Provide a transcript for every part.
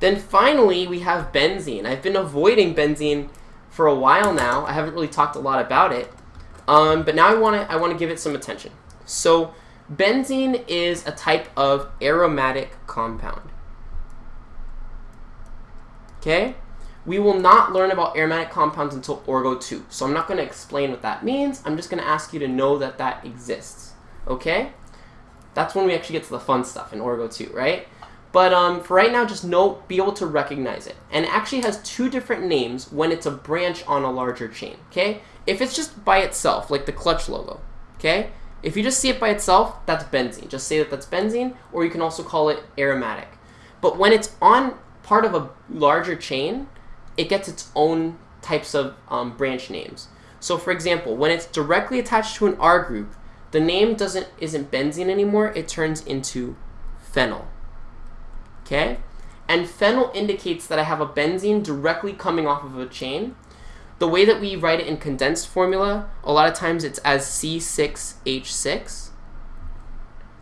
Then finally, we have benzene. I've been avoiding benzene for a while now. I haven't really talked a lot about it. Um, but now I want to I want to give it some attention. So benzene is a type of aromatic compound. Okay? We will not learn about aromatic compounds until Orgo 2. So I'm not going to explain what that means. I'm just going to ask you to know that that exists. Okay? That's when we actually get to the fun stuff in Orgo 2, right? But um, for right now, just know, be able to recognize it. And it actually has two different names when it's a branch on a larger chain, okay? If it's just by itself, like the clutch logo, okay? If you just see it by itself, that's benzene. Just say that that's benzene, or you can also call it aromatic. But when it's on part of a larger chain, it gets its own types of um, branch names. So for example, when it's directly attached to an R group, the name doesn't isn't benzene anymore, it turns into phenyl. Okay? And phenyl indicates that I have a benzene directly coming off of a chain. The way that we write it in condensed formula, a lot of times it's as C6H6.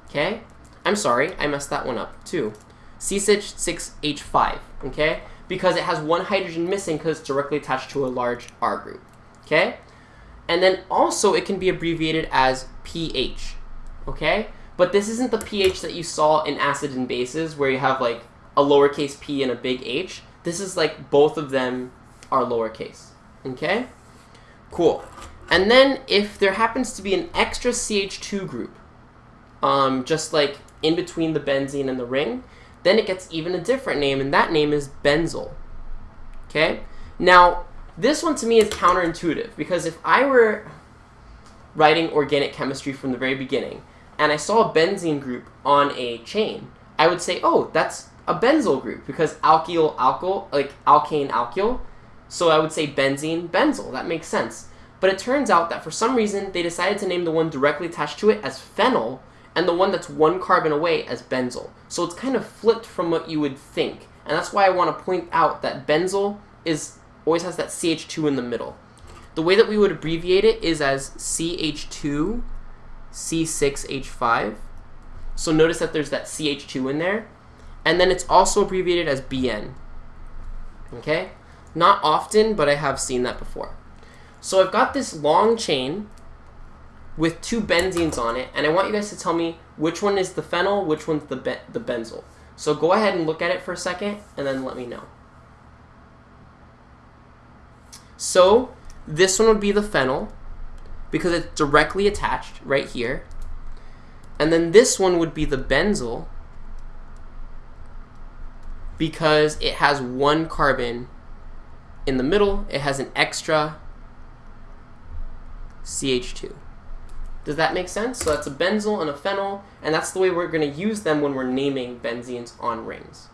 Okay? I'm sorry, I messed that one up too. C6H5, okay? Because it has one hydrogen missing because it's directly attached to a large R group, okay? And then also it can be abbreviated as pH, okay? But this isn't the pH that you saw in acids and bases where you have like a lowercase p and a big H. This is like both of them are lowercase, okay? Cool. And then if there happens to be an extra CH2 group, um, just like in between the benzene and the ring, then it gets even a different name, and that name is benzyl. Okay? Now, this one to me is counterintuitive, because if I were writing organic chemistry from the very beginning, and I saw a benzene group on a chain, I would say, oh, that's a benzyl group, because alkyl, alkyl, like alkane, alkyl, so I would say benzene, benzyl. That makes sense. But it turns out that for some reason, they decided to name the one directly attached to it as phenyl, and the one that's one carbon away as benzyl. So it's kind of flipped from what you would think. And that's why I want to point out that benzyl is always has that CH2 in the middle. The way that we would abbreviate it is as CH2 C6H5. So notice that there's that CH2 in there. And then it's also abbreviated as BN. Okay? Not often, but I have seen that before. So I've got this long chain with two benzenes on it, and I want you guys to tell me which one is the phenyl, which one's the, be the benzyl. So go ahead and look at it for a second, and then let me know. So this one would be the phenyl, because it's directly attached right here. And then this one would be the benzyl, because it has one carbon in the middle. It has an extra CH2. Does that make sense? So that's a benzyl and a phenyl, and that's the way we're going to use them when we're naming benzenes on rings.